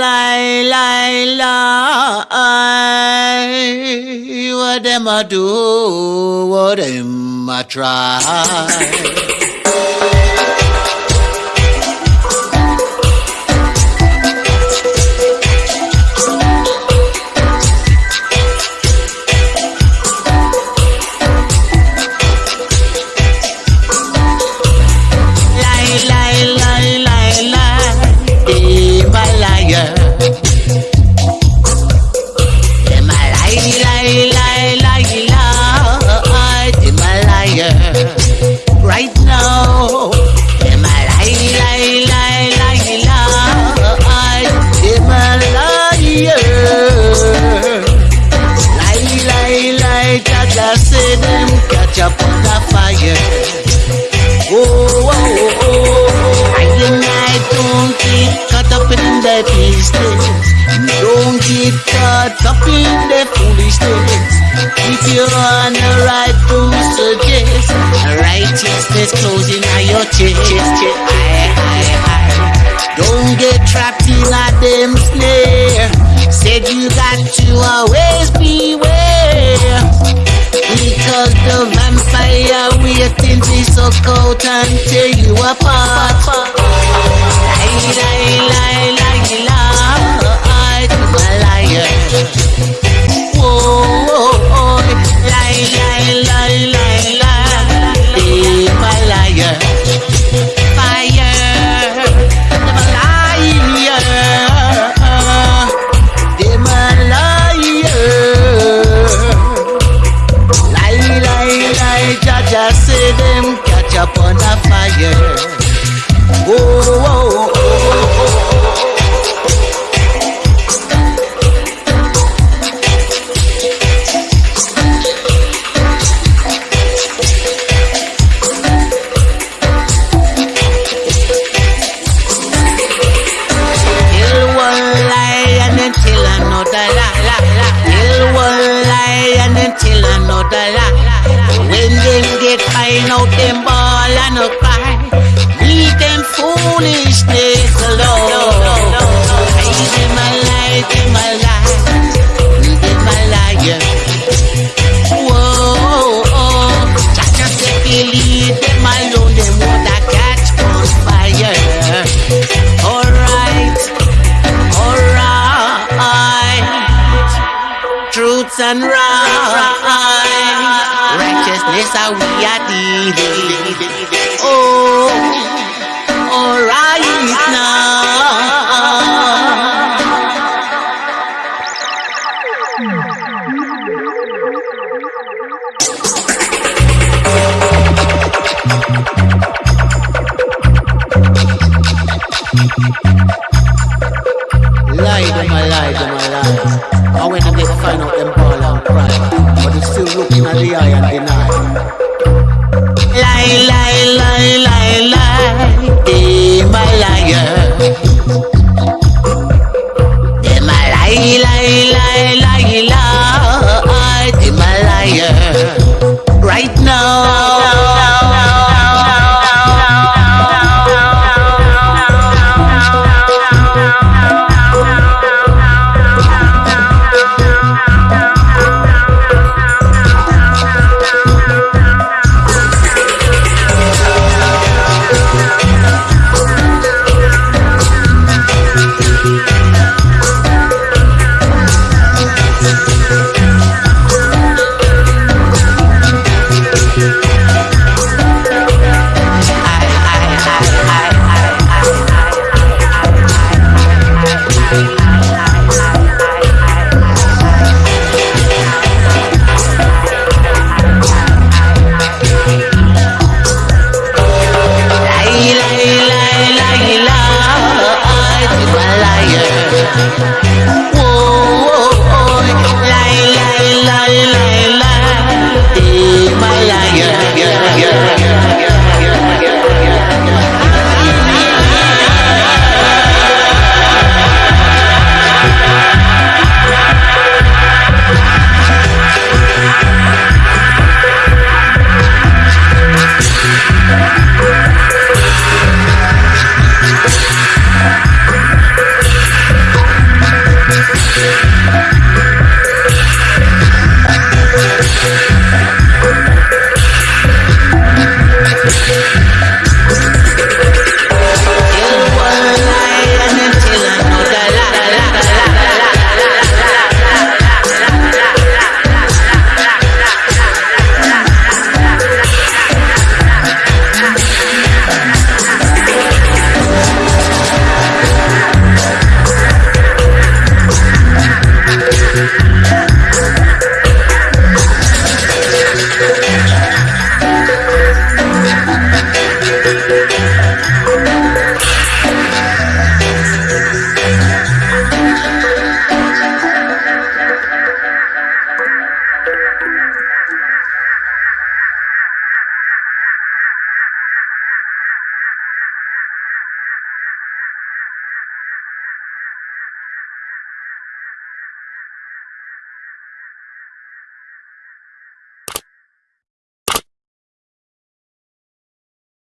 Lie, lie, lie. What am I do? What am I try? right now. Liar? Lie, lie, lie, say them catch up on the fire. Oh, oh, oh, oh. In the business. Don't. If you're on the right to search chest is closing, on your chest, chest, chest. Aye, aye, aye. Don't get trapped in a damn snare. Said you got to always beware. Because the vampire waiting to suck out and tear you apart. Lie, lie, lie, lie, lie. I'm a liar. Whoa. them ball and no cry. Leave them foolishness alone. Leave them alive, them alive, lie, leave them a sunrise. Righteousness are we are dealing. Oh, alright now. lie, lie, lie, lie, lie. Them a liar. Them a lie, lie, lie, lie, lie. Them a liar. Right now.